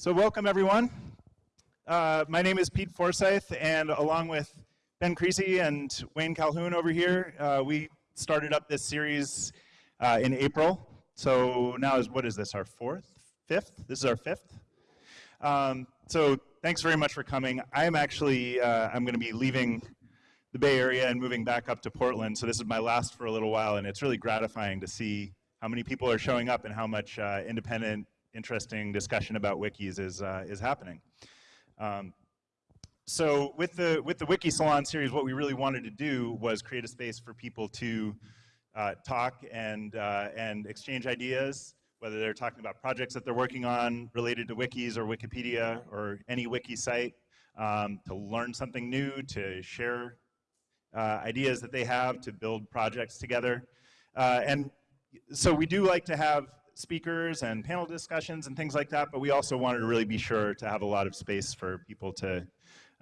So welcome everyone. Uh, my name is Pete Forsyth and along with Ben Creasy and Wayne Calhoun over here, uh, we started up this series uh, in April. So now is, what is this, our fourth, fifth? This is our fifth. Um, so thanks very much for coming. I'm actually, uh, I'm gonna be leaving the Bay Area and moving back up to Portland. So this is my last for a little while and it's really gratifying to see how many people are showing up and how much uh, independent, interesting discussion about wikis is, uh, is happening. Um, so with the, with the Wiki Salon series, what we really wanted to do was create a space for people to uh, talk and, uh, and exchange ideas, whether they're talking about projects that they're working on related to wikis or Wikipedia or any wiki site, um, to learn something new, to share uh, ideas that they have, to build projects together. Uh, and so we do like to have speakers and panel discussions and things like that, but we also wanted to really be sure to have a lot of space for people to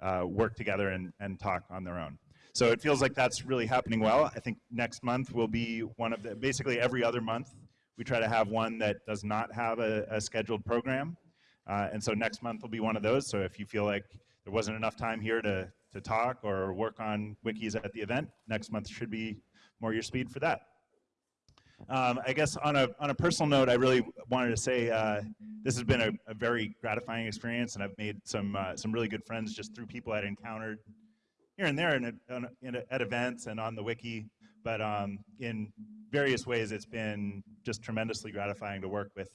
uh, work together and, and talk on their own. So it feels like that's really happening well. I think next month will be one of the, basically every other month, we try to have one that does not have a, a scheduled program. Uh, and so next month will be one of those. So if you feel like there wasn't enough time here to, to talk or work on wikis at the event, next month should be more your speed for that. Um, I guess on a, on a personal note, I really wanted to say uh, this has been a, a, very gratifying experience, and I've made some, uh, some really good friends just through people I'd encountered here and there in, in at events and on the wiki. But um, in various ways, it's been just tremendously gratifying to work with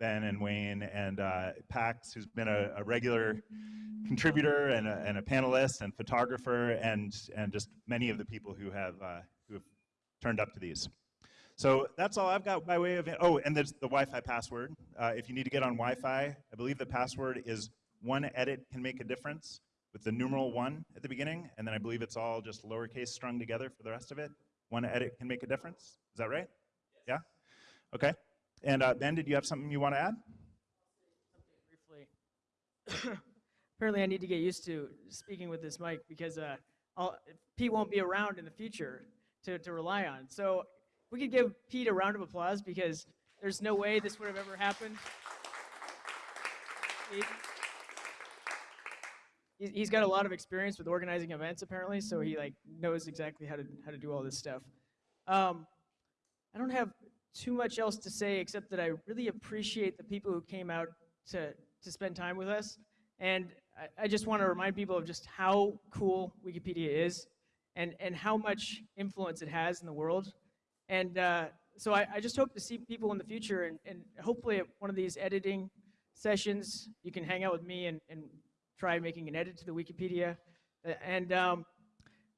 Ben and Wayne and uh, Pax, who's been a, a regular contributor and a, and a, panelist and photographer, and, and just many of the people who have, uh, who have turned up to these. So that's all I've got by way of, oh, and there's the Wi-Fi password. Uh, if you need to get on Wi-Fi, I believe the password is one edit can make a difference with the numeral one at the beginning, and then I believe it's all just lowercase strung together for the rest of it. One edit can make a difference. Is that right? Yes. Yeah? Okay. And uh, Ben, did you have something you want to add? Briefly. Apparently I need to get used to speaking with this mic because uh, Pete won't be around in the future to, to rely on. So we could give Pete a round of applause because there's no way this would have ever happened. He, he's got a lot of experience with organizing events apparently, so he like knows exactly how to how to do all this stuff. Um, I don't have too much else to say except that I really appreciate the people who came out to to spend time with us, and I, I just want to remind people of just how cool Wikipedia is, and and how much influence it has in the world. And uh, so I, I, just hope to see people in the future and, and hopefully at one of these editing sessions, you can hang out with me and, and try making an edit to the Wikipedia. And um,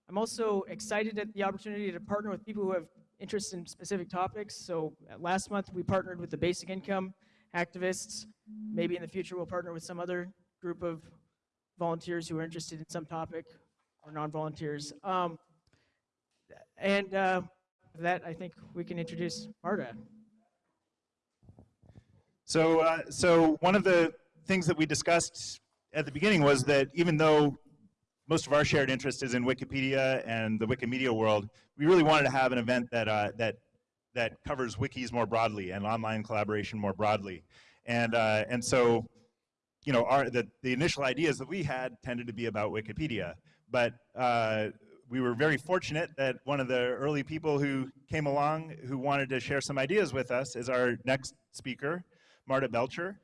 I'm also excited at the opportunity to partner with people who have interest in specific topics. So uh, last month we partnered with the basic income activists. Maybe in the future we'll partner with some other group of volunteers who are interested in some topic or non-volunteers. Um, and uh, with that, I think we can introduce Marta. So, uh, so one of the things that we discussed at the beginning was that even though most of our shared interest is in Wikipedia and the Wikimedia world, we really wanted to have an event that, uh, that, that covers wikis more broadly and online collaboration more broadly. And, uh, and so, you know, our, the, the initial ideas that we had tended to be about Wikipedia. But uh, we were very fortunate that one of the early people who came along who wanted to share some ideas with us is our next speaker, Marta Belcher,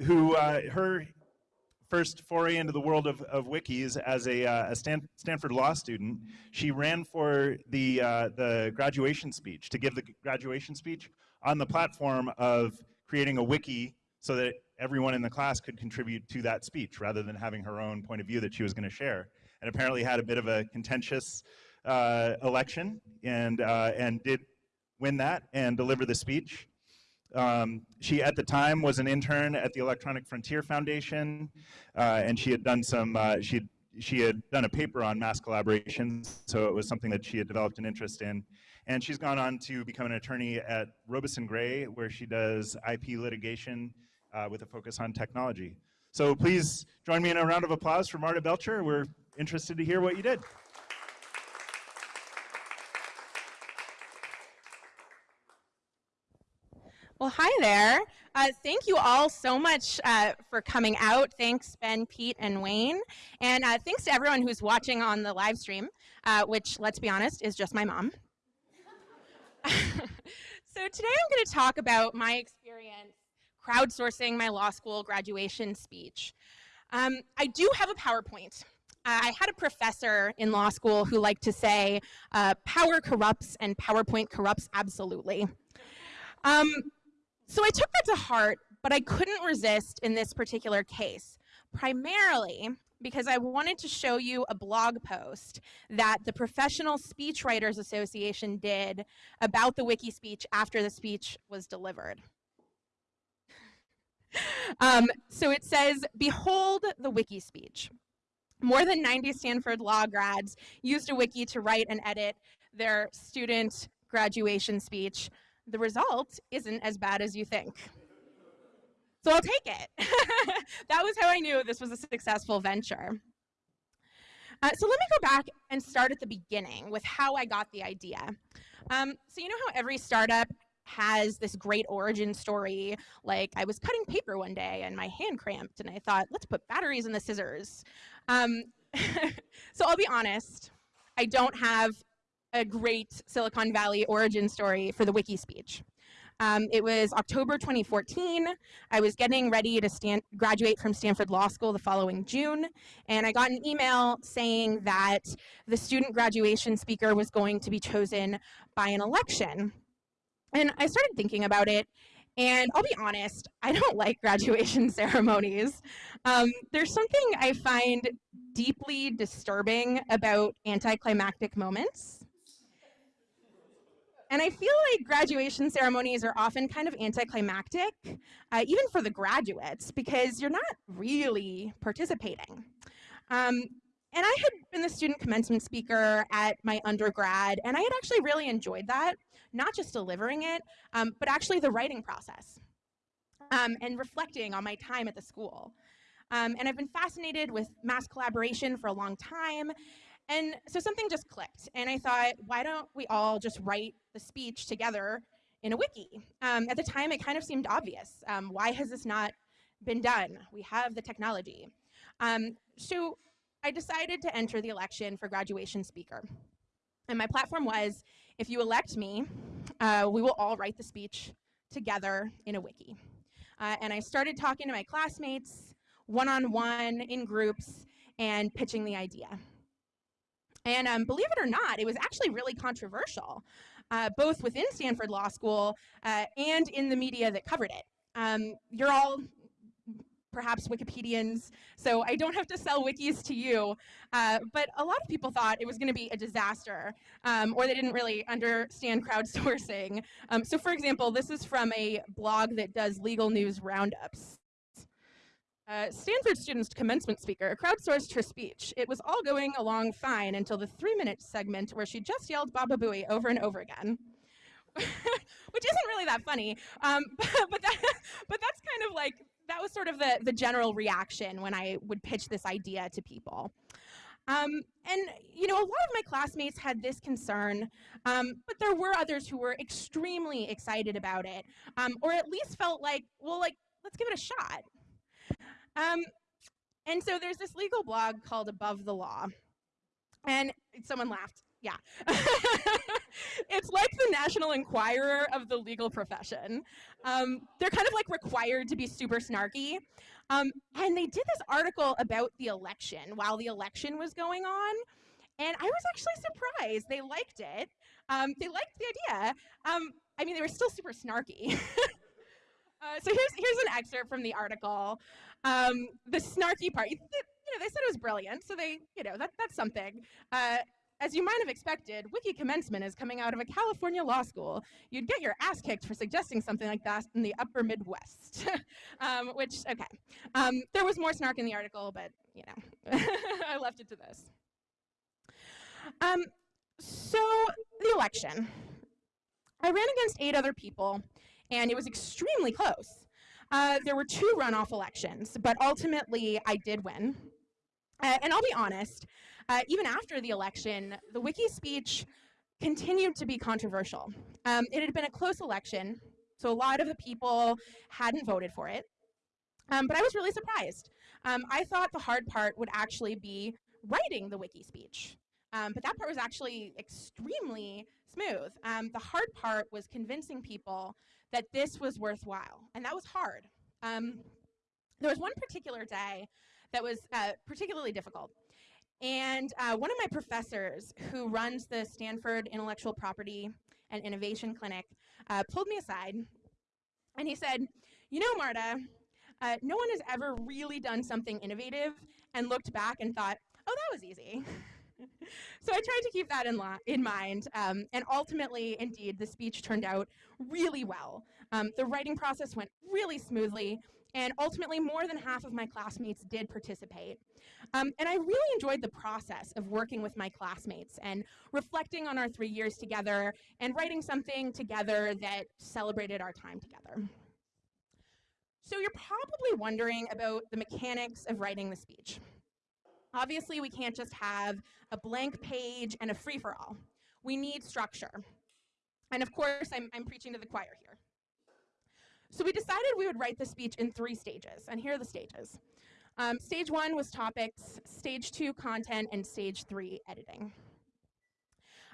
who uh, her first foray into the world of, of wikis as a, uh, a Stan Stanford law student, she ran for the, uh, the graduation speech, to give the graduation speech on the platform of creating a wiki so that everyone in the class could contribute to that speech rather than having her own point of view that she was going to share and apparently had a bit of a contentious uh, election and, uh, and did win that and deliver the speech. Um, she, at the time, was an intern at the Electronic Frontier Foundation, uh, and she had done some, uh, she, had, she had done a paper on mass collaboration, so it was something that she had developed an interest in. And she's gone on to become an attorney at Ropes & Gray, where she does IP litigation uh, with a focus on technology. So please join me in a round of applause for Marta Belcher. We're interested to hear what you did. Well, hi there. Uh, thank you all so much uh, for coming out. Thanks, Ben, Pete, and Wayne. And uh, thanks to everyone who's watching on the live stream, uh, which, let's be honest, is just my mom. so today I'm going to talk about my experience crowdsourcing my law school graduation speech. Um, I do have a PowerPoint. I had a professor in law school who liked to say, uh, power corrupts and PowerPoint corrupts absolutely. Um, so I took that to heart, but I couldn't resist in this particular case, primarily because I wanted to show you a blog post that the Professional Speechwriters Association did about the wiki speech after the speech was delivered. um, so it says, behold the wiki speech. More than 90 Stanford law grads used a wiki to write and edit their student graduation speech. The result isn't as bad as you think. So I'll take it. that was how I knew this was a successful venture. Uh, so let me go back and start at the beginning with how I got the idea. Um, so you know how every startup has this great origin story, like I was cutting paper one day and my hand cramped and I thought, let's put batteries in the scissors. Um, so I'll be honest, I don't have a great Silicon Valley origin story for the wiki speech. Um, it was October 2014. I was getting ready to stand, graduate from Stanford Law School the following June, and I got an email saying that the student graduation speaker was going to be chosen by an election. And I started thinking about it, and I'll be honest, I don't like graduation ceremonies. Um, there's something I find deeply disturbing about anticlimactic moments. And I feel like graduation ceremonies are often kind of anticlimactic, uh, even for the graduates, because you're not really participating. Um, and I had been the student commencement speaker at my undergrad, and I had actually really enjoyed that, not just delivering it, um, but actually the writing process um, and reflecting on my time at the school. Um, and I've been fascinated with mass collaboration for a long time, and so something just clicked, and I thought, why don't we all just write the speech together in a wiki? Um, at the time, it kind of seemed obvious. Um, why has this not been done? We have the technology. Um, so I decided to enter the election for graduation speaker. And my platform was, if you elect me, uh, we will all write the speech together in a wiki. Uh, and I started talking to my classmates, one-on-one, -on -one, in groups, and pitching the idea. And um, believe it or not, it was actually really controversial, uh, both within Stanford Law School uh, and in the media that covered it. Um, you're all perhaps Wikipedians, so I don't have to sell wikis to you, uh, but a lot of people thought it was going to be a disaster, um, or they didn't really understand crowdsourcing. Um, so for example, this is from a blog that does legal news roundups. Uh, Stanford student's commencement speaker crowdsourced her speech. It was all going along fine until the three-minute segment where she just yelled Baba Booey over and over again. Which isn't really that funny, um, but, but, that, but that's kind of like, that was sort of the, the general reaction when I would pitch this idea to people. Um, and, you know, a lot of my classmates had this concern, um, but there were others who were extremely excited about it, um, or at least felt like, well, like, let's give it a shot. Um, and so there's this legal blog called Above the Law. And someone laughed. Yeah. it's like the National Enquirer of the legal profession. Um, they're kind of like required to be super snarky. Um, and they did this article about the election while the election was going on. And I was actually surprised. They liked it. Um, they liked the idea. Um, I mean, they were still super snarky. uh, so here's, here's an excerpt from the article. Um, the snarky part, you know, they said it was brilliant, so they, you know, that, that's something. Uh, as you might have expected, Wiki Commencement is coming out of a California law school. You'd get your ass kicked for suggesting something like that in the upper Midwest. um, which, okay. Um, there was more snark in the article, but, you know, I left it to this. Um, so, the election. I ran against eight other people, and it was extremely close. Uh, there were two runoff elections, but ultimately I did win. Uh, and I'll be honest, uh, even after the election, the wiki speech continued to be controversial. Um, it had been a close election, So a lot of the people hadn't voted for it. Um, but I was really surprised. Um, I thought the hard part would actually be writing the wiki speech. Um, but that part was actually extremely smooth. Um, the hard part was convincing people that this was worthwhile, and that was hard. Um, there was one particular day that was uh, particularly difficult. And uh, one of my professors who runs the Stanford Intellectual Property and Innovation Clinic uh, pulled me aside and he said, You know, Marta, uh, no one has ever really done something innovative and looked back and thought, Oh, that was easy. so I tried to keep that in, in mind. Um, and ultimately, indeed, the speech turned out really well. Um, the writing process went really smoothly. And ultimately, more than half of my classmates did participate. Um, and I really enjoyed the process of working with my classmates and reflecting on our three years together and writing something together that celebrated our time together. So you're probably wondering about the mechanics of writing the speech. Obviously, we can't just have a blank page and a free-for-all. We need structure. And of course, I'm, I'm preaching to the choir here. So we decided we would write the speech in three stages, and here are the stages. Um, stage one was topics, stage two, content, and stage three, editing.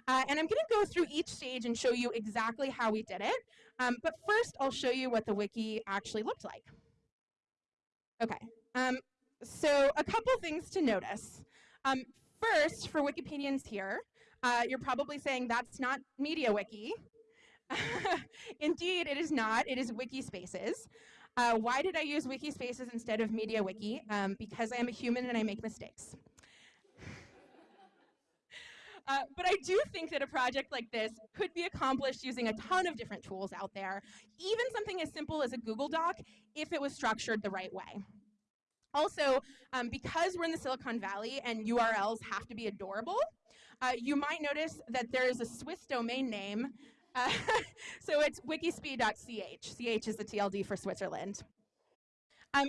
Uh, and I'm going to go through each stage and show you exactly how we did it. Um, but first, I'll show you what the wiki actually looked like. Okay, um, so a couple things to notice. Um, first, for Wikipedians here, uh, you're probably saying that's not MediaWiki. Indeed, it is not. It is Wikispaces. Uh, why did I use Wikispaces instead of MediaWiki? Um, because I am a human and I make mistakes. Uh, but I do think that a project like this could be accomplished using a ton of different tools out there, even something as simple as a Google Doc, if it was structured the right way. Also, um, because we're in the Silicon Valley and URLs have to be adorable, uh, you might notice that there is a Swiss domain name so it's wikispee.ch. CH is the TLD for Switzerland. Um,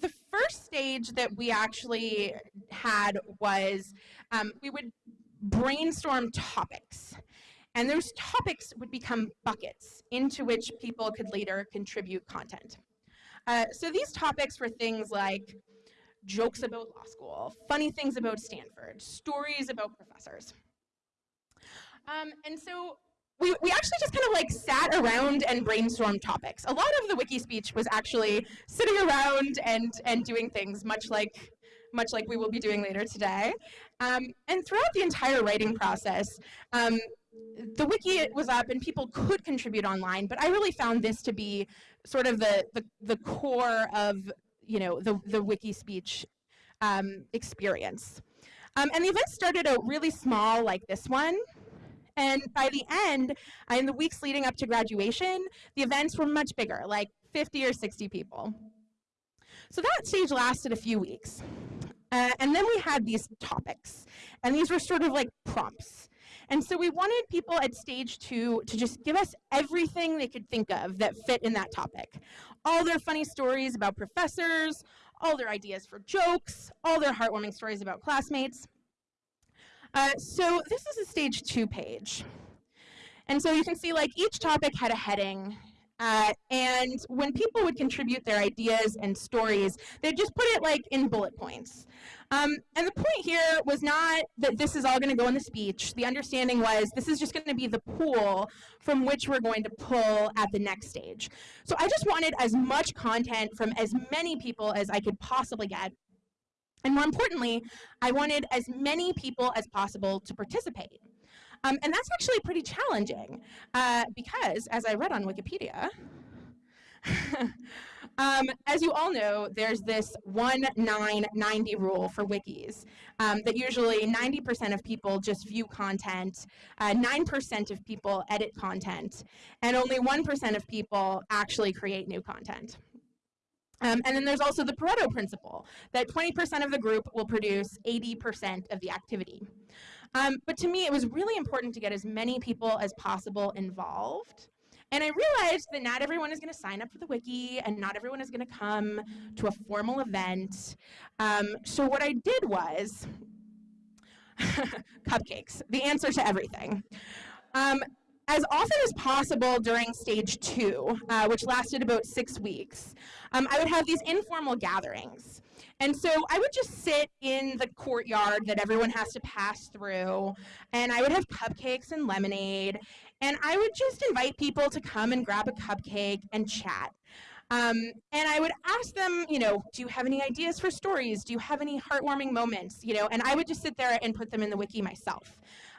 the first stage that we actually had was um, we would brainstorm topics. And those topics would become buckets into which people could later contribute content. Uh, so these topics were things like jokes about law school, funny things about Stanford, stories about professors. Um, and so we, we actually just kind of like sat around and brainstormed topics. A lot of the wiki speech was actually sitting around and, and doing things much like, much like we will be doing later today. Um, and throughout the entire writing process, um, the wiki was up and people could contribute online, but I really found this to be sort of the, the, the core of you know, the, the wiki speech um, experience. Um, and the event started out really small like this one, and by the end, in the weeks leading up to graduation, the events were much bigger, like 50 or 60 people. So that stage lasted a few weeks. Uh, and then we had these topics, and these were sort of like prompts. And so we wanted people at stage two to just give us everything they could think of that fit in that topic. All their funny stories about professors, all their ideas for jokes, all their heartwarming stories about classmates. Uh, so this is a stage two page. And so you can see like each topic had a heading uh, and when people would contribute their ideas and stories, they'd just put it like in bullet points. Um, and the point here was not that this is all going to go in the speech. The understanding was this is just going to be the pool from which we're going to pull at the next stage. So I just wanted as much content from as many people as I could possibly get and more importantly, I wanted as many people as possible to participate. Um, and that's actually pretty challenging uh, because, as I read on Wikipedia, um, as you all know, there's this 1-9-90 rule for wikis um, that usually 90% of people just view content, 9% uh, of people edit content, and only 1% of people actually create new content. Um, and then there's also the Pareto principle, that 20% of the group will produce 80% of the activity. Um, but to me, it was really important to get as many people as possible involved. And I realized that not everyone is going to sign up for the wiki, and not everyone is going to come to a formal event. Um, so what I did was cupcakes, the answer to everything. Um, as often as possible during stage two, uh, which lasted about six weeks, um, I would have these informal gatherings. And so I would just sit in the courtyard that everyone has to pass through, and I would have cupcakes and lemonade, and I would just invite people to come and grab a cupcake and chat. Um, and I would ask them, you know, do you have any ideas for stories? Do you have any heartwarming moments? You know, and I would just sit there and put them in the wiki myself.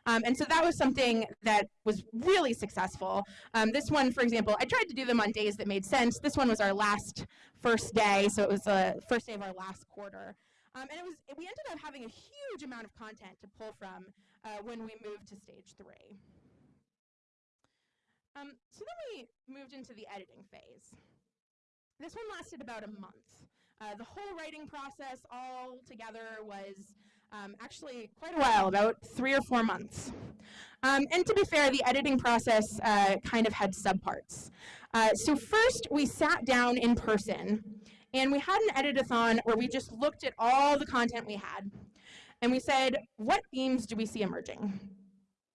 Um, and so that was something that was really successful. Um, this one, for example, I tried to do them on days that made sense. This one was our last first day, so it was the first day of our last quarter. Um, and it was we ended up having a huge amount of content to pull from uh, when we moved to stage three. Um, so then we moved into the editing phase. This one lasted about a month. Uh, the whole writing process all together was um, actually quite a while, about three or four months. Um, and to be fair, the editing process uh, kind of had subparts. Uh, so first, we sat down in person, and we had an editathon where we just looked at all the content we had, and we said, what themes do we see emerging?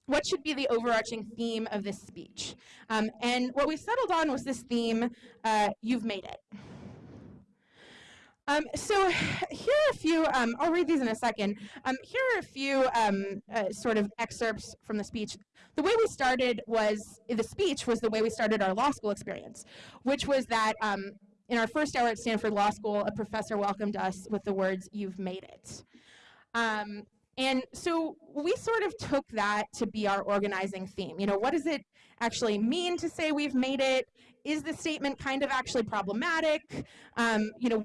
What should be the overarching theme of this speech? Um, and what we settled on was this theme, uh, you've made it. Um, so here are a few, um, I'll read these in a second. Um, here are a few um, uh, sort of excerpts from the speech. The way we started was, the speech was the way we started our law school experience, which was that um, in our first hour at Stanford Law School, a professor welcomed us with the words, you've made it. Um, and so we sort of took that to be our organizing theme. You know, what does it actually mean to say we've made it? Is the statement kind of actually problematic? Um, you know,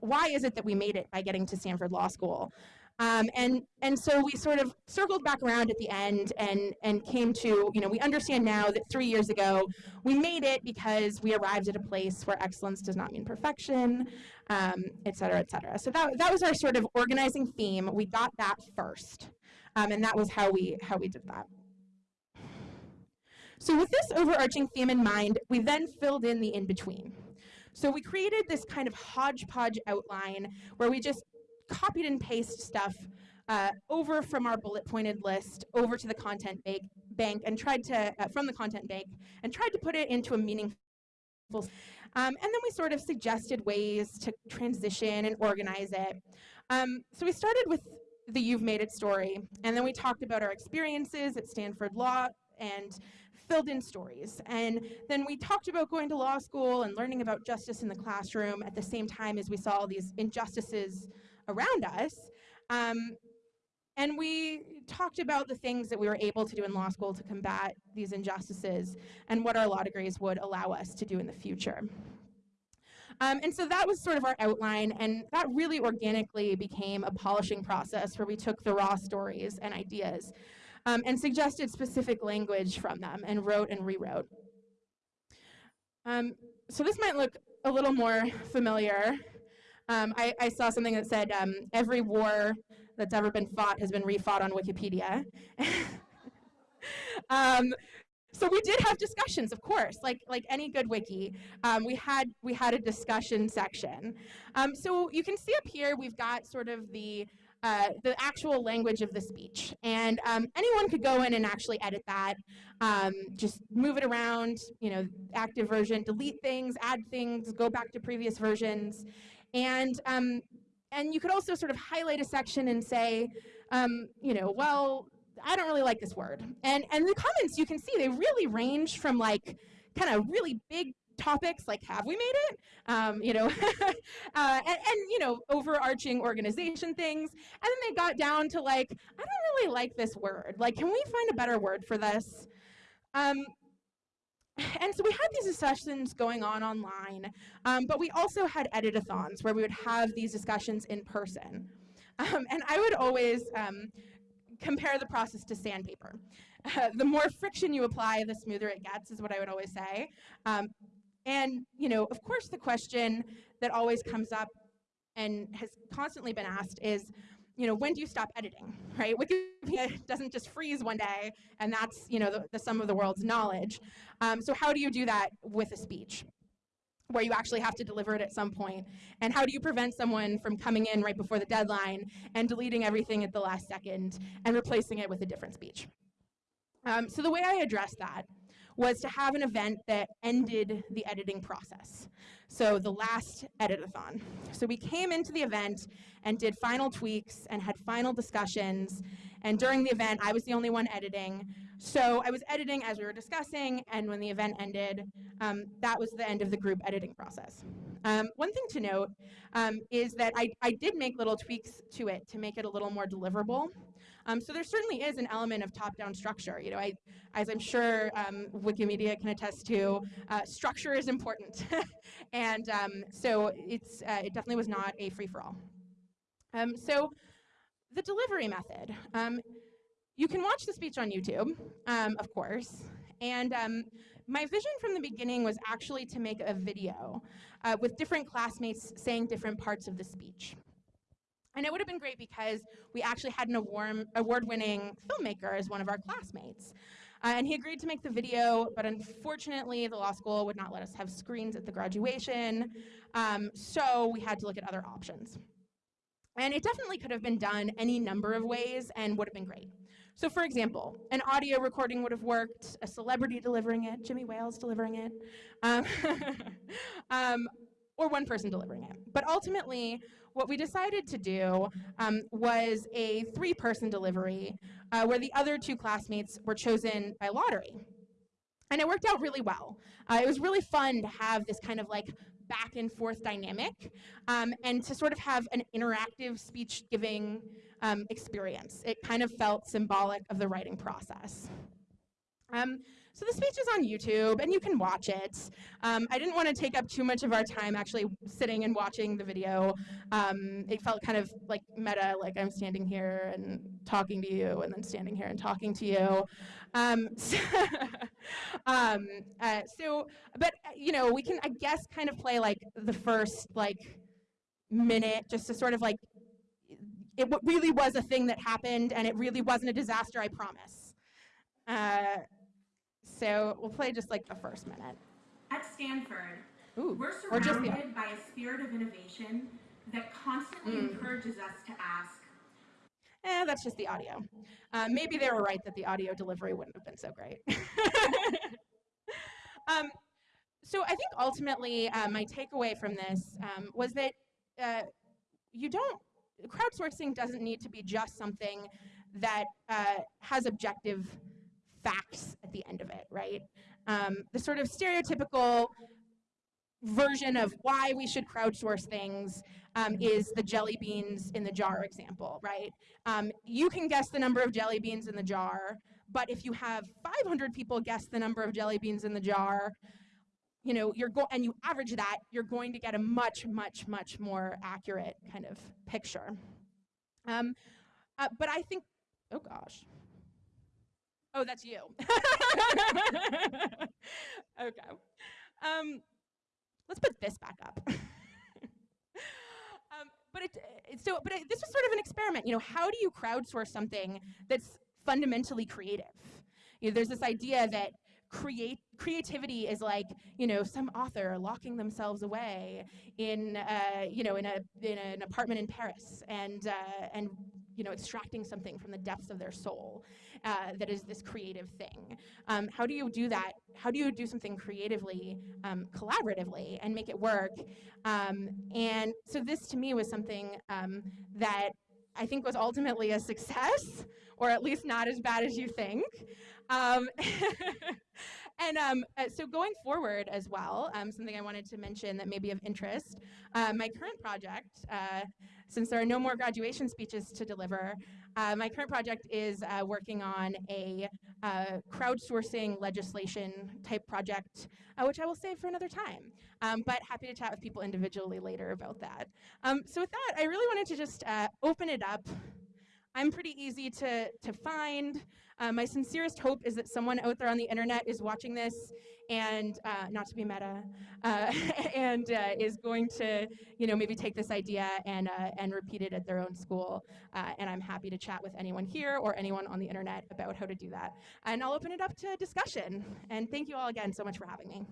why is it that we made it by getting to Stanford Law School? Um, and, and so we sort of circled back around at the end and, and came to, you know, we understand now that three years ago, we made it because we arrived at a place where excellence does not mean perfection, um, et cetera, et cetera. So that, that was our sort of organizing theme. We got that first. Um, and that was how we, how we did that. So with this overarching theme in mind, we then filled in the in-between. So we created this kind of hodgepodge outline where we just copied and pasted stuff uh, over from our bullet pointed list over to the content bank, bank and tried to, uh, from the content bank, and tried to put it into a meaningful um, and then we sort of suggested ways to transition and organize it. Um, so we started with the You've Made It story, and then we talked about our experiences at Stanford Law and filled in stories. And then we talked about going to law school and learning about justice in the classroom at the same time as we saw all these injustices around us. Um, and we talked about the things that we were able to do in law school to combat these injustices and what our law degrees would allow us to do in the future. Um, and so that was sort of our outline, and that really organically became a polishing process where we took the raw stories and ideas um, and suggested specific language from them and wrote and rewrote. Um, so this might look a little more familiar. Um, I, I, saw something that said um, every war that's ever been fought has been refought on Wikipedia. So we did have discussions, of course, like like any good wiki. Um, we had we had a discussion section. Um, so you can see up here we've got sort of the uh, the actual language of the speech. And um, anyone could go in and actually edit that, um, just move it around, you know, active version, delete things, add things, go back to previous versions. And, um, and you could also sort of highlight a section and say, um, you know, well, I don't really like this word. And, and the comments you can see, they really range from like kind of really big topics like have we made it? Um, you know uh, and, and, you know overarching organization things. And then they got down to like i don't really like this word. Like can we find a better word for this? Um, and so we had these discussions going on online um, but we also had editathons where we would have these discussions in person. Um, and i would always um, compare the process to sandpaper uh, the more friction you apply, the smoother it gets, is what I would always say. Um, and, you know, of course, the question that always comes up and has constantly been asked is, you know, when do you stop editing, right? Wikipedia doesn't just freeze one day, and that's, you know, the, the sum of the world's knowledge. Um, so how do you do that with a speech? Where you actually have to deliver it at some point? And how do you prevent someone from coming in right before the deadline and deleting everything at the last second and replacing it with a different speech? Um, so the way I address that was to have an event that ended the editing process. So the last editathon. So we came into the event and did final tweaks and had final discussions. And during the event, I was the only one editing. So I was editing as we were discussing, and when the event ended, um, that was the end of the group editing process. Um, one thing to note um, is that I, I did make little tweaks to it to make it a little more deliverable. Um, so there certainly is an element of top-down structure. You know, I, as I'm sure um, Wikimedia can attest to, uh, structure is important, and um, so it's uh, it definitely was not a free-for-all. Um, so the delivery method. Um, you can watch the speech on YouTube, um, of course, and my vision from the beginning was actually to make a video uh, with different classmates saying different parts of the speech. And it would have been great because we actually had an award-winning filmmaker as one of our classmates. Uh, and he agreed to make the video, but unfortunately the law school would not let us have screens at the graduation, um, so we had to look at other options. And it definitely could have been done any number of ways and would have been great. So for example, an audio recording would have worked, a celebrity delivering it, Jimmy Wales delivering it, um, um, or one person delivering it. But ultimately, what we decided to do um, was a three-person delivery uh, where the other two classmates were chosen by lottery. And it worked out really well. Uh, it was really fun to have this kind of like back and forth dynamic um, and to sort of have an interactive speech giving um, experience. It kind of felt symbolic of the writing process. Um, so the speech is on YouTube, and you can watch it. Um, I didn't want to take up too much of our time actually sitting and watching the video. Um, it felt kind of like meta, like I'm standing here and talking to you, and then standing here and talking to you. Um, so, um, uh, so, but you know, we can, I guess, kind of play like the first like minute just to sort of like, it really was a thing that happened, and it really wasn't a disaster, I promise. Uh, so we'll play just like the first minute. At Stanford, Ooh, we're or just the- surrounded by a spirit of innovation that constantly Mm. encourages us to ask, Eh, that's just the audio. Uh, maybe they were right that the audio delivery wouldn't have been so great. um, so I think ultimately uh, my takeaway from this um, was that uh, you don't, crowdsourcing doesn't need to be just something that uh, has objective facts at the end of it, right? Um, the sort of stereotypical version of why we should crowdsource things um, is the jelly beans in the jar example, right? Um, you can guess the number of jelly beans in the jar, but if you have 500 people guess the number of jelly beans in the jar, you know, you're go and you average that, you're going to get a much, much, much more accurate kind of picture. Um, uh, but I think, oh gosh. Oh, that's you. okay. Um, let's put this back up. um, but it, it, so, but it, this was sort of an experiment. You know, how do you crowdsource something that's fundamentally creative? You know, there's this idea that create creativity is like you know some author locking themselves away in uh, you know in a in an apartment in Paris and uh, and you know extracting something from the depths of their soul uh, that is this creative thing. Um, how do you do that? How do you do something creatively, um, collaboratively, and make it work? Um, and so this to me was something um, that I think was ultimately a success, or at least not as bad as you think. Um, and um, uh, so going forward as well, um, something I wanted to mention that may be of interest, uh, my current project, uh, since there are no more graduation speeches to deliver, uh, my current project is uh, working on a uh, crowdsourcing legislation type project, uh, which I will save for another time. Um, but happy to chat with people individually later about that. Um, so with that, I really wanted to just uh, open it up. I'm pretty easy to, to find. Uh, my sincerest hope is that someone out there on the internet is watching this and uh, not to be meta, uh, and uh, is going to, you know, maybe take this idea and uh, and repeat it at their own school. Uh, and I'm happy to chat with anyone here or anyone on the internet about how to do that. And I'll open it up to discussion. And thank you all again so much for having me.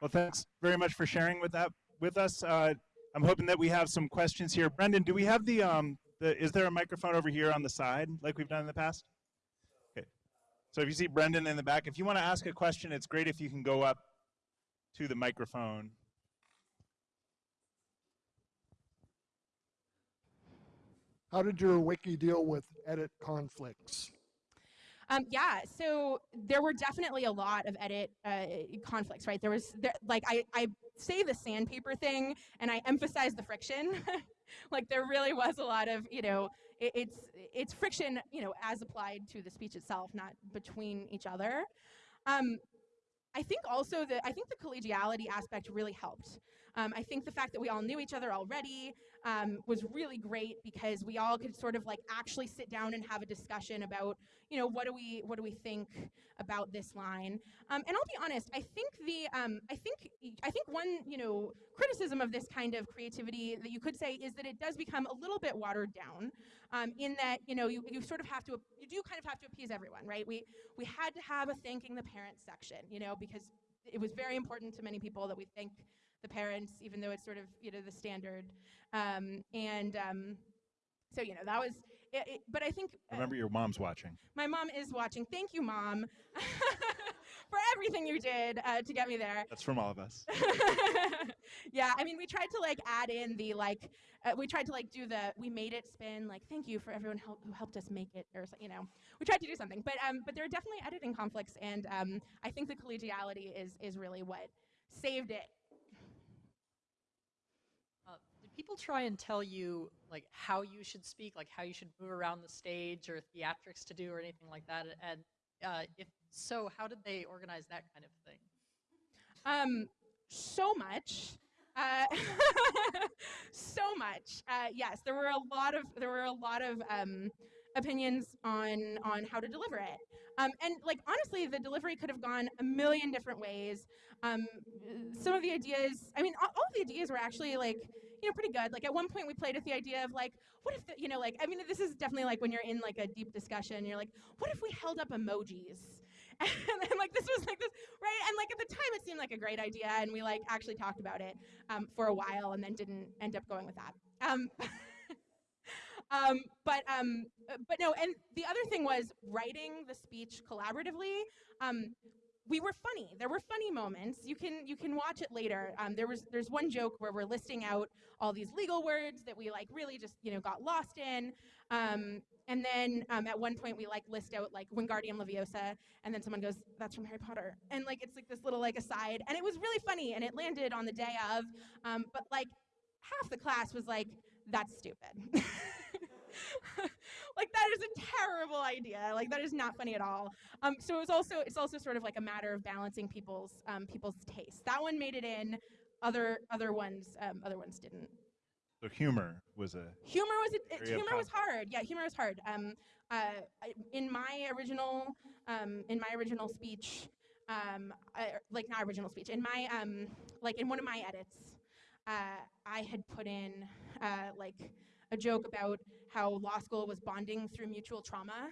Well, thanks very much for sharing with that with us. Uh, I'm hoping that we have some questions here. Brendan, do we have the um, the, is there a microphone over here on the side like we've done in the past? Okay. So if you see Brendan in the back, if you want to ask a question, it's great if you can go up to the microphone. How did your wiki deal with edit conflicts? Um, yeah, so there were definitely a lot of edit uh, conflicts, right? There was, there, like, I, I say the sandpaper thing and I emphasize the friction. like, there really was a lot of, you know, it, it's, it's friction, you know, as applied to the speech itself, not between each other. Um, I think also that I think the collegiality aspect really helped. Um, I think the fact that we all knew each other already um, was really great because we all could sort of like actually sit down and have a discussion about, you know, what do we what do we think about this line? Um, and I'll be honest, I think the um, I think I think one you know criticism of this kind of creativity that you could say is that it does become a little bit watered down, um, in that you know you, you sort of have to you do kind of have to appease everyone, right? We we had to have a thanking the parents section, you know, because it was very important to many people that we thank the parents, even though it's sort of you know the standard. Um, and um, so you know that was. It, it, but I think uh, Remember, your mom's watching. my mom is watching. Thank you, mom, for everything you did uh, to get me there. That's from all of us. yeah, I mean, we tried to like add in the like, uh, we tried to like do the we made it spin. Like, thank you for everyone help, who helped us make it, or you know, we tried to do something. But um, but there are definitely editing conflicts, and um, I think the collegiality is is really what saved it. People try and tell you like how you should speak, like how you should move around the stage or theatrics to do or anything like that? And uh, if so, how did they organize that kind of thing? Um, so much. Uh, so much. Uh, yes, there were a lot of there were a lot of um, opinions on on how to deliver it. Um, and like honestly, the delivery could have gone a million different ways. Um, some of the ideas, I mean, all, all of the ideas were actually like you know pretty good. Like at one point, we played with the idea of like, what if the, you know, like I mean, this is definitely like when you're in like a deep discussion, you're like, what if we held up emojis? and then like this was like this right and like at the time it seemed like a great idea and we like actually talked about it um, for a while and then didn't end up going with that um, um, but um, but no and the other thing was writing the speech collaboratively um, we were funny. There were funny moments. You can you can watch it later. Um, there was there's one joke where we're listing out all these legal words that we like really just you know got lost in. Um, and then um, at one point we like list out like Wingardium Leviosa, and then someone goes, "That's from Harry Potter," and like it's like this little like aside, and it was really funny, and it landed on the day of, um, but like half the class was like, "That's stupid." like that is a terrible idea. Like that is not funny at all. Um, so it was also it's also sort of like a matter of balancing people's um, people's tastes. That one made it in. Other other ones um, other ones didn't. So humor was a Humor was a, humor was hard. Yeah, humor was hard. Um, uh, in my original um, in my original speech, um, I, like not original speech, in my um, like in one of my edits, uh, I had put in uh, like a joke about how law school was bonding through mutual trauma.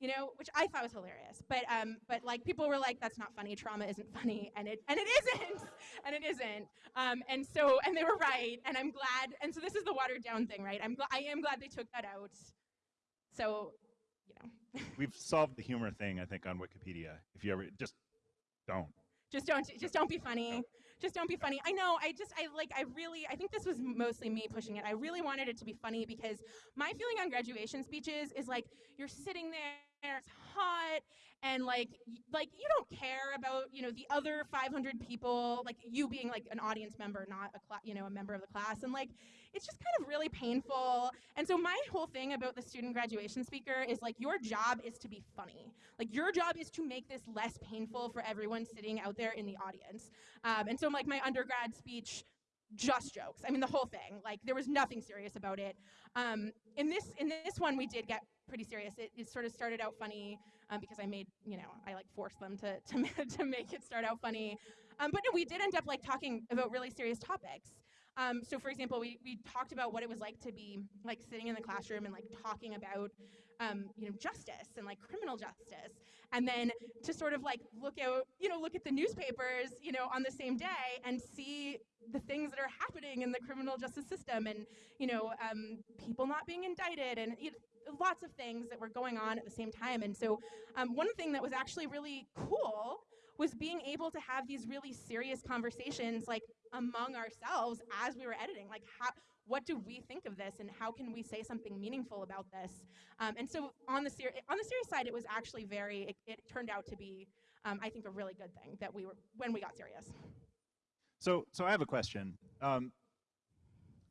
You know, which I thought was hilarious, but um, but like people were like, "That's not funny. Trauma isn't funny," and it and it isn't, and it isn't. Um, and so, and they were right, and I'm glad. And so, this is the watered down thing, right? I'm glad. I am glad they took that out. So, you know, we've solved the humor thing I think on Wikipedia. If you ever just don't. just don't, just don't be funny. Just don't be funny. I know. I just, I like, I really, I think this was mostly me pushing it. I really wanted it to be funny because my feeling on graduation speeches is like you're sitting there, it's hot, and like, like you don't care about, you know, the other 500 people, like you being like an audience member, not a class, you know, a member of the class, and like, it's just kind of really painful. And so my whole thing about the student graduation speaker is like your job is to be funny. Like your job is to make this less painful for everyone sitting out there in the audience. Um, and so like my undergrad speech just jokes. I mean the whole thing. Like there was nothing serious about it. Um, in this in this one we did get pretty serious. It, it sort of started out funny um, because I made you know I like forced them to to to make it start out funny. Um, but no, we did end up like talking about really serious topics. Um, so for example, we, we talked about what it was like to be like sitting in the classroom and like talking about um, you know justice and like criminal justice, and then to sort of like look out you know look at the newspapers you know on the same day and see the things that are happening in the criminal justice system and you know um, people not being indicted and you know, lots of things that were going on at the same time. And so um, one thing that was actually really cool was being able to have these really serious conversations like among ourselves as we were editing like how what do we think of this and how can we say something meaningful about this um, and so on the ser- on the serious side it was actually very it, it turned out to be um, i think a really good thing that we were when we got serious So, so I have a question. Um,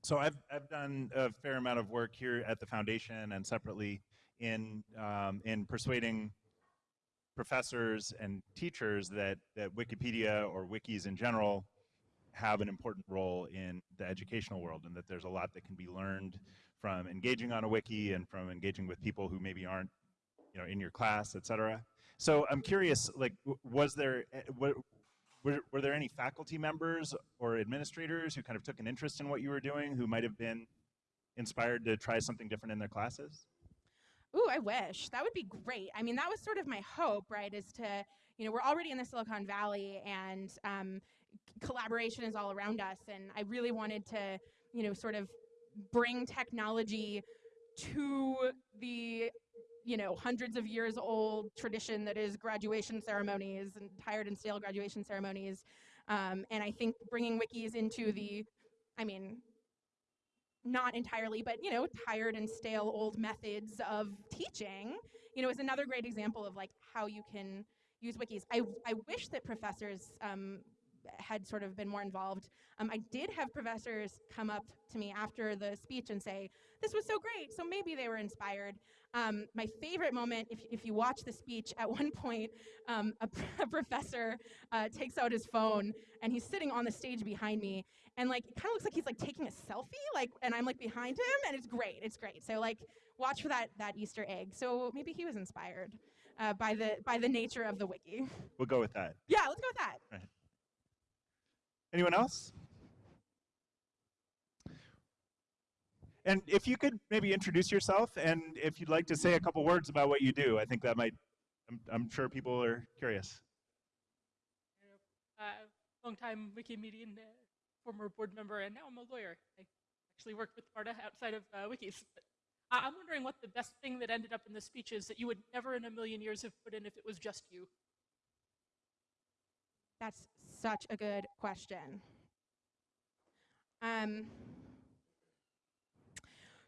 so I've I've done a fair amount of work here at the foundation and separately in um, in persuading professors and teachers that that Wikipedia or wikis in general have an important role in the educational world and that there's a lot that can be learned from engaging on a wiki and from engaging with people who maybe aren't you know in your class et cetera. So i'm curious like was there eh, were, were there any faculty members or administrators who kind of took an interest in what you were doing who might have been inspired to try something different in their classes Ooh, I wish. That would be great. I mean, that was sort of my hope, right? Is to, you know, we're already in the Silicon Valley and um, collaboration is all around us. And I really wanted to, you know, sort of bring technology to the, you know, hundreds of years old tradition that is graduation ceremonies and tired and stale graduation ceremonies. Um, and I think bringing wikis into the, I mean, not entirely, but you know, tired and stale old methods of teaching, you know, is another great example of like how you can use wikis. I, I wish that professors um, had sort of been more involved. Um, I did have professors come up to me after the speech and say, this was so great, so maybe they were inspired. Um, my favorite moment, if, if you watch the speech, at one point, um, a, a professor uh, takes out his phone and he's sitting on the stage behind me and like it kind of looks like he's like taking a selfie like and i'm like behind him and it's great it's great. So like watch for that that easter egg. So maybe he was inspired uh, by the by the nature of the wiki. We'll go with that. Yeah let's go with that. Right. anyone else? And if you could maybe introduce yourself and if you'd like to say a couple words about what you do i think that might i'm, I'm sure people are curious. Uh, longtime Wikimedian, uh, former board member, and now I'm a lawyer. I actually worked with Marta outside of uh, wikis. But I'm wondering what the best thing that ended up in the speech is that you would never in a million years have put in if it was just you. that's such a good question um,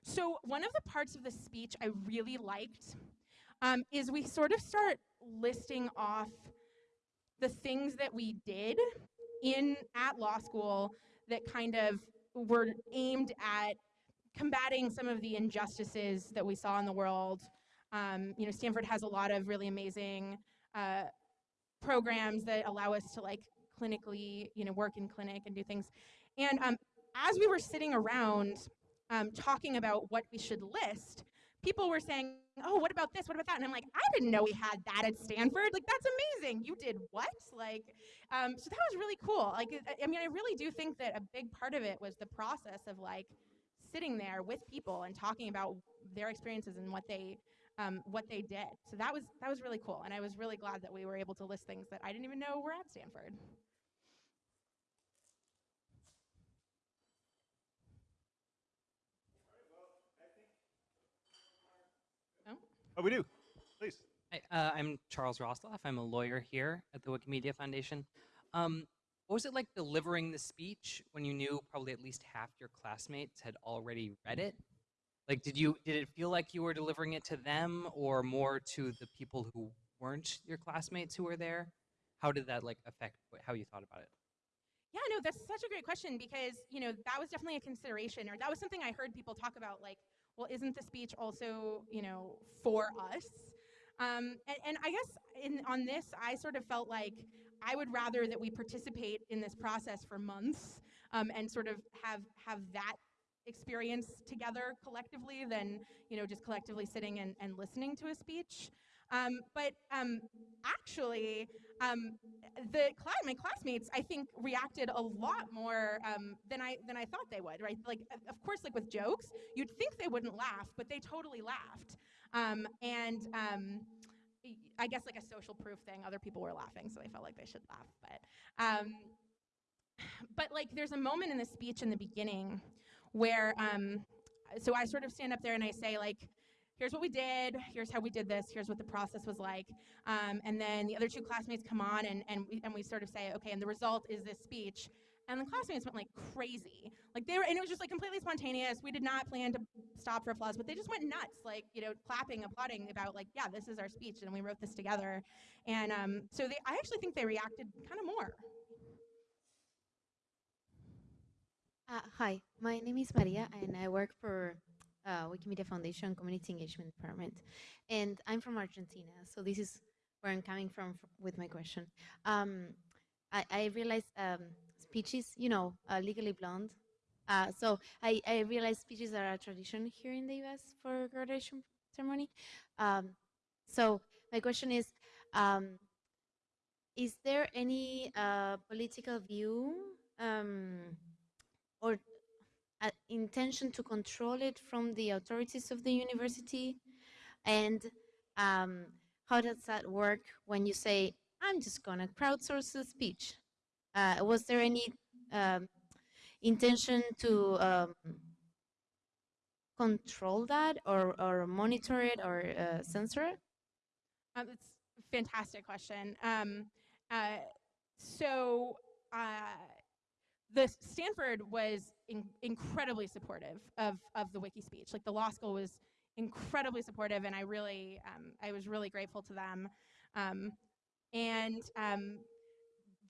so one of the parts of the speech i really liked um, is we sort of start listing off the things that we did in at law school that kind of were aimed at combating some of the injustices that we saw in the world. Um, you know, Stanford has a lot of really amazing uh, programs that allow us to like clinically, you know, work in clinic and do things. And um, as we were sitting around um, talking about what we should list, people were saying, "Oh, what about this? What about that?" And I'm like, "I didn't know we had that at Stanford. Like, that's amazing. You did what? Like, um, so that was really cool. Like, I, mean, I really do think that a big part of it was the process of like sitting there with people and talking about their experiences and what they um, what they did. So that was that was really cool, and I was really glad that we were able to list things that I didn't even know were at Stanford. Oh we do please Hi, uh, I'm Charles Roslof. I'm a lawyer here at the Wikimedia Foundation. Um, what was it like delivering the speech when you knew probably at least half your classmates had already read it? Like, did you did it feel like you were delivering it to them, or more to the people who weren't your classmates who were there? How did that like affect how you thought about it? Yeah, no, that's such a great question because, you know, that was definitely a consideration or that was something I heard people talk about like, well, isn't the speech also, you know, for us? Um, and, and I guess in, on this, I sort of felt like I would rather that we participate in this process for months um, and sort of have have that experience together collectively than you know just collectively sitting and, and listening to a speech. Um, but um, actually, um, the cla- my classmates, I think, reacted a lot more um, than I than I thought they would. Right? Like, of- course, like with jokes, you'd think they wouldn't laugh, but they totally laughed. Um, and um, I guess like a social proof thing, other people were laughing, so they felt like they should laugh. But um, but like, there's a moment in the speech in the beginning where um, so I sort of stand up there and I say like. Here's what we did. Here's how we did this. Here's what the process was like. Um, and then the other two classmates come on and, and, we, and we sort of say, okay, and the result is this speech. And the classmates went like crazy. Like they were, and it was just like completely spontaneous. We did not plan to stop for applause, but they just went nuts, like, you know, clapping, applauding about like, yeah, this is our speech and we wrote this together. And um, so they, I actually think they reacted kind of more. Uh, hi, my name is Maria, and I work for uh, Wikimedia Foundation Community Engagement Department, and I'm from Argentina. So this is where I'm coming from with my question. Um, I, I um, speeches, you know, uh, Legally Blonde. Uh, so I, I speeches are a tradition here in the U.S. for graduation ceremony. Um, so my question is, um, is there any uh, political view? Um, or intention to control it from the authorities of the university? And um, how does that work when you say, I'm just going to crowdsource the speech? Uh, was there any um, intention to um, control that or, or monitor it or uh, censor it? Um, it's a fantastic question. Um, uh, so, uh, the Stanford was in, incredibly supportive of, of the wiki speech. Like the law school was incredibly supportive, and I really, um, I was really grateful to them. Um, and um,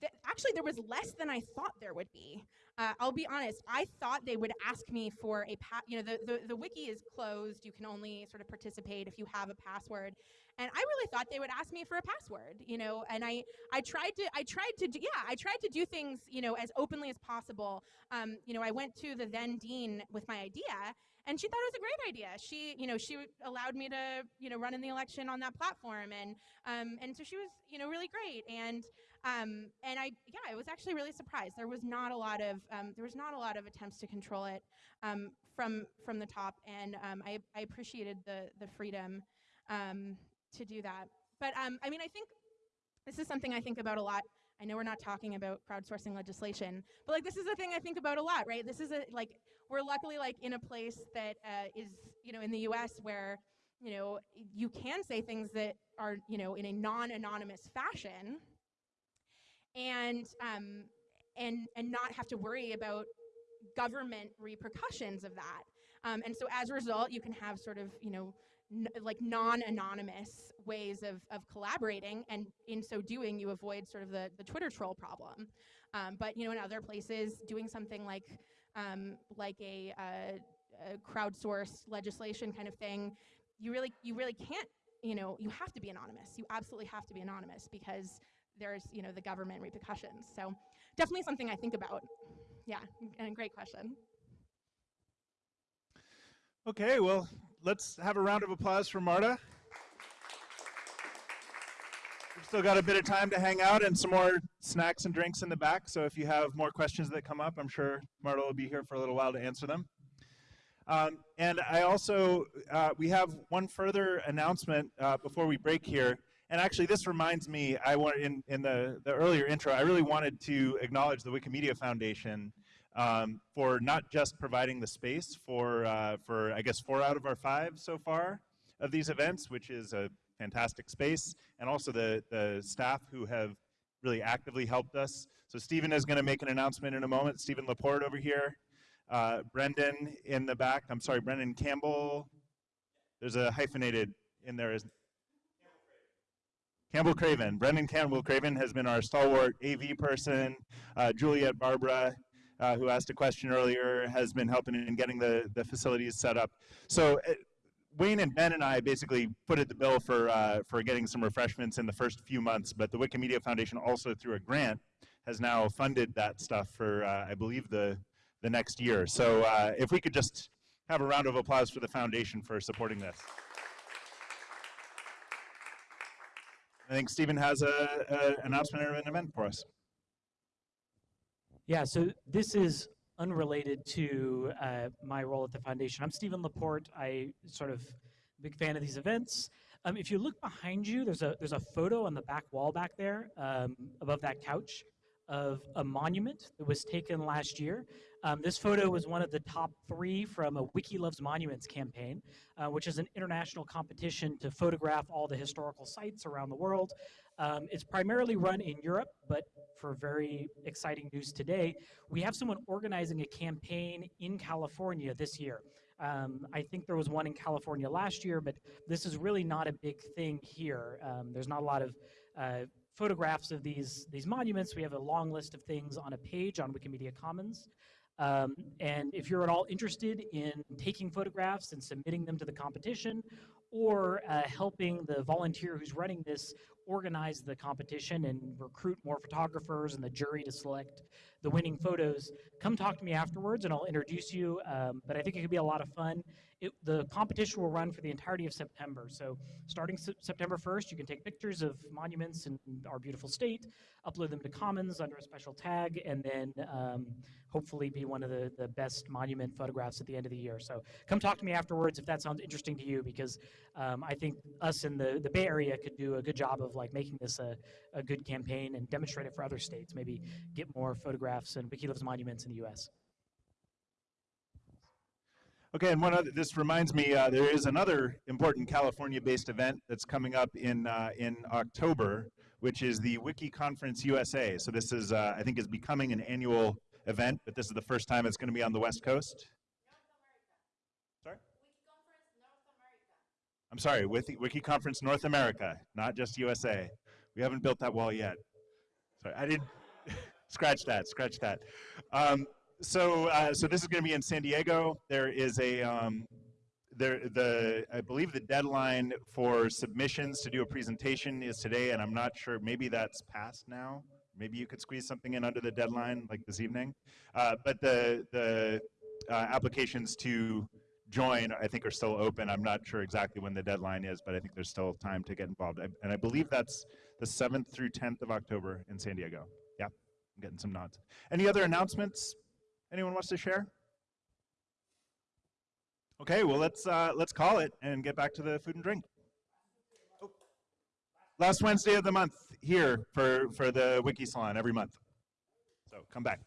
th- actually, there was less than I thought there would be. Uh, I'll be honest. I thought they would ask me for a pa- you know the, the the wiki is closed. You can only sort of participate if you have a password. And I really thought they would ask me for a password, you know. And I I tried to I tried to do yeah I tried to do things you know as openly as possible. Um, you know I went to the then dean with my idea, and she thought it was a great idea. She you know she allowed me to you know run in the election on that platform, and um, and so she was you know really great. And um, and I yeah I was actually really surprised. There was not a lot of um, there was not a lot of attempts to control it um, from from the top, and um, I I appreciated the the freedom. Um, to do that. But um, I mean, I think this is something I think about a lot. I know we're not talking about crowdsourcing legislation, but like this is a thing I think about a lot, right? This is a like we're luckily like in a place that uh, is you know in the U.S. where you know you can say things that are you know in a non-anonymous fashion, and um, and and not have to worry about government repercussions of that. Um, and so as a result, you can have sort of you know like non-anonymous ways of, of collaborating and in so doing you avoid sort of the, the twitter troll problem um, but you know in other places doing something like um, like a, uh, a crowdsourced legislation kind of thing you really you really can't you know you have to be anonymous you absolutely have to be anonymous because there's you know the government repercussions so definitely something i think about yeah and great question Okay, well, let's have a round of applause for Marta. We've still got a bit of time to hang out and some more snacks and drinks in the back. So if you have more questions that come up, I'm sure Marta will be here for a little while to answer them. Um, and I also, uh, we have one further announcement uh, before we break here. And actually, this reminds me, I want in, in the, the earlier intro, I really wanted to acknowledge the Wikimedia Foundation um, for not just providing the space for, uh, for, I guess, four out of our five so far of these events, which is a fantastic space, and also the, the staff who have really actively helped us. So Stephen is going to make an announcement in a moment. Stephen Laporte over here. Uh, Brendan in the back. I'm sorry, Brendan Campbell. There's a hyphenated in there. Is Campbell Craven. Brendan Campbell Craven has been our stalwart AV person. Uh, Juliet Barbara, uh, who asked a question earlier, has been helping in getting the, the facilities set up. So uh, Wayne and Ben and I basically footed the bill for, uh, for getting some refreshments in the first few months, but the Wikimedia Foundation also through a grant has now funded that stuff for, uh, I believe, the, the next year. So uh, if we could just have a round of applause for the foundation for supporting this. I think Stephen has a, a announcement or an event for us. Yeah, so this is unrelated to uh, my role at the foundation. I'm Stephen Laporte. I sort of big fan of these events. Um, if you look behind you, there's a there's a photo on the back wall back there, um, above that couch, of a monument that was taken last year. Um, this photo was one of the top three from a Wiki Loves Monuments campaign, uh, which is an international competition to photograph all the historical sites around the world. Um, it's primarily run in Europe, but for very exciting news today, we have someone organizing a campaign in California this year. Um, I think there was one in California last year, but this is really not a big thing here. Um, there's not a lot of uh, photographs of these these monuments. We have a long list of things on a page on Wikimedia Commons. Um, and if you're at all interested in taking photographs and submitting them to the competition, or uh, helping the volunteer who's running this organize the competition and recruit more photographers and the jury to select the winning photos, come talk to me afterwards and I'll introduce you. Um, but I think it could be a lot of fun. It, the competition will run for the entirety of September. So starting se September 1st, you can take pictures of monuments in our beautiful state, upload them to Commons under a special tag, and then um, hopefully be one of the, the best monument photographs at the end of the year. So come talk to me afterwards if that sounds interesting to you, because um, I think us in the, the Bay Area could do a good job of like making this a, a good campaign and demonstrate it for other states. Maybe get more photographs and Wiki Loves monuments in the U.S. Okay, and one other, this reminds me, uh, there is another important California-based event that's coming up in uh, in October, which is the Wiki Conference USA. So this is, uh, I think, is becoming an annual event, but this is the first time it's going to be on the West Coast. Sorry. I'm sorry, Wiki, Wiki Conference North America, not just USA. We haven't built that wall yet. Sorry, I didn't, scratch that. Scratch that. Um, so uh, so this is going to be in San Diego. There is a um, there the I believe the deadline for submissions to do a presentation is today, and I'm not sure. Maybe that's passed now. Maybe you could squeeze something in under the deadline, like this evening. Uh, but the the uh, applications to join, I think, are still open. I'm not sure exactly when the deadline is, but I think there's still time to get involved. I, and I believe that's the 7th through 10th of October in San Diego. Yeah, I'm getting some nods. Any other announcements? Anyone wants to share? Okay, well let's uh, let's call it and get back to the food and drink. Oh. Last Wednesday of the month here for for the Wiki Salon every month. So come back.